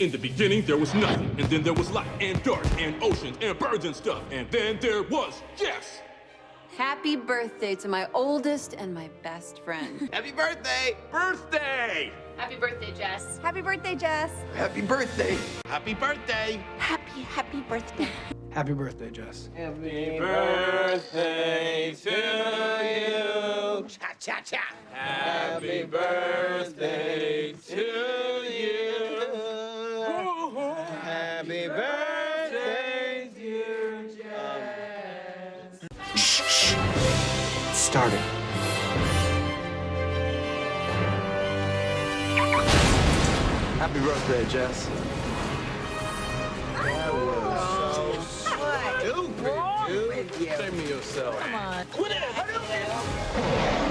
In the beginning, there was nothing, and then there was light, and dark, and oceans, and birds and stuff, and then there was Jess! Happy birthday to my oldest and my best friend. Happy birthday! Birthday! Happy birthday, Jess. Happy birthday, Jess. Happy birthday! Happy birthday! Happy, happy birthday. Happy birthday, Jess. Happy birthday to you! Cha cha cha! Happy birthday Happy birthday, dear Jess! Shh, shh. It. Happy birthday, Jess. What? Stupid, dude. Save me yourself. Come on. Quit it! Hurry up!